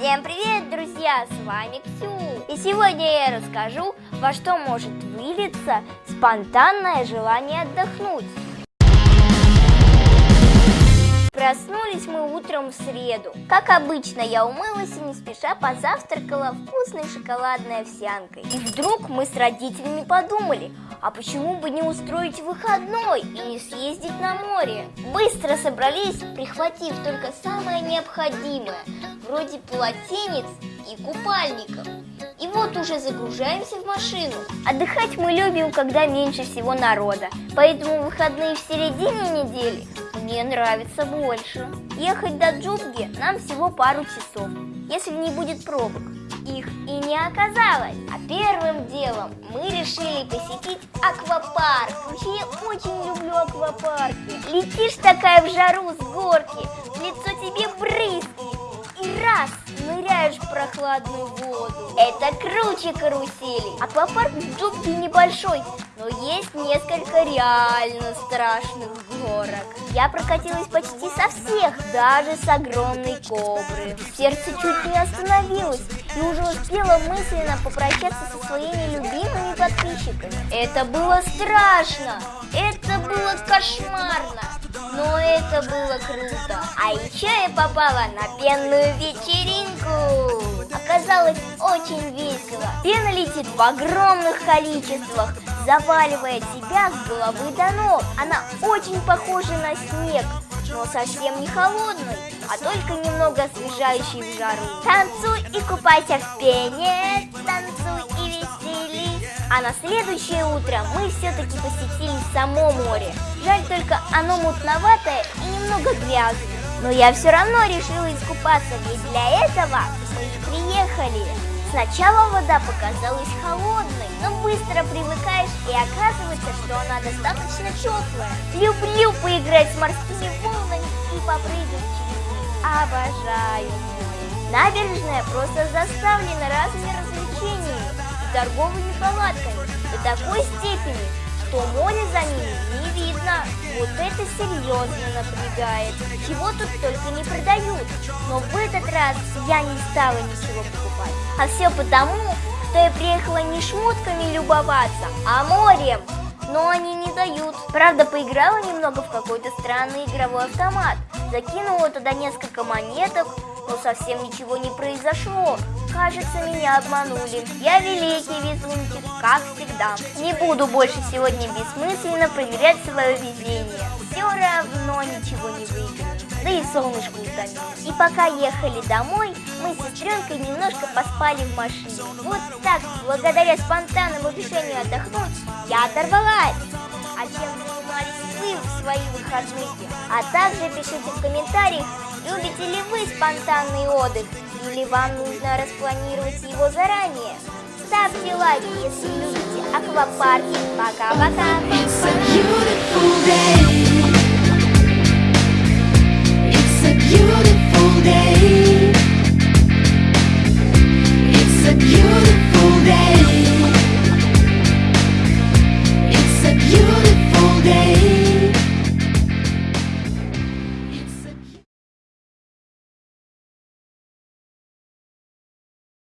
Всем привет, друзья! С вами Ксю. И сегодня я расскажу, во что может вылиться спонтанное желание отдохнуть. Проснулись мы утром в среду. Как обычно, я умылась и не спеша позавтракала вкусной шоколадной овсянкой. И вдруг мы с родителями подумали, а почему бы не устроить выходной и не съездить на море? Быстро собрались, прихватив только самое необходимое, вроде полотенец и купальников. И вот уже загружаемся в машину. Отдыхать мы любим, когда меньше всего народа. Поэтому выходные в середине недели мне нравится больше. Ехать до Джубги нам всего пару часов, если не будет пробок. Их и не оказалось. А первым делом мы решили посетить аквапарк. Вообще я очень люблю аквапарки. Летишь такая в жару с горки, в лицо тебе брызги. Раз ныряешь в прохладную воду. Это круче карусели. Аквапарк в Джубге небольшой, но есть несколько реально страшных горок. Я прокатилась почти со всех, даже с огромной кобры. Сердце чуть не остановилось и уже успела мысленно попрощаться со своими любимыми подписчиками. Это было страшно, это было кошмарно, но было круто. А еще я попала на пенную вечеринку. Оказалось очень весело. Пена летит в огромных количествах, заваливая тебя с головы до ног. Она очень похожа на снег, но совсем не холодный, а только немного освежающий в жару. Танцуй и купайся в пене, танцуй. А на следующее утро мы все-таки посетили само море. Жаль только оно мутноватое и немного грязное. Но я все равно решила искупаться, ведь для этого мы и приехали. Сначала вода показалась холодной, но быстро привыкаешь и оказывается, что она достаточно теплая. Люблю поиграть с морскими волнами и попрыгать через них. Обожаю Набережная просто заставлена разными развлечениями торговыми палатками до такой степени, что море за ними не видно. Вот это серьезно напрягает. Чего тут только не продают. Но в этот раз я не стала ничего покупать. А все потому, что я приехала не шмотками любоваться, а морем. Но они не дают. Правда, поиграла немного в какой-то странный игровой автомат. Закинула туда несколько монеток, но совсем ничего не произошло. Кажется, меня обманули. Я великий везунчик, как всегда. Не буду больше сегодня бессмысленно проверять свое везение. Все равно ничего не выиграю. Да и солнышко утомилось. И пока ехали домой, мы с сестренкой немножко поспали в машине. Вот так, благодаря спонтанному решению отдохнуть, я оторвалась. А чем в свои выходные? А также пишите в комментариях, любите ли вы спонтанный отдых или вам нужно распланировать его заранее. Ставьте лайки, если любите аквапарки. Пока-пока! It's a beautiful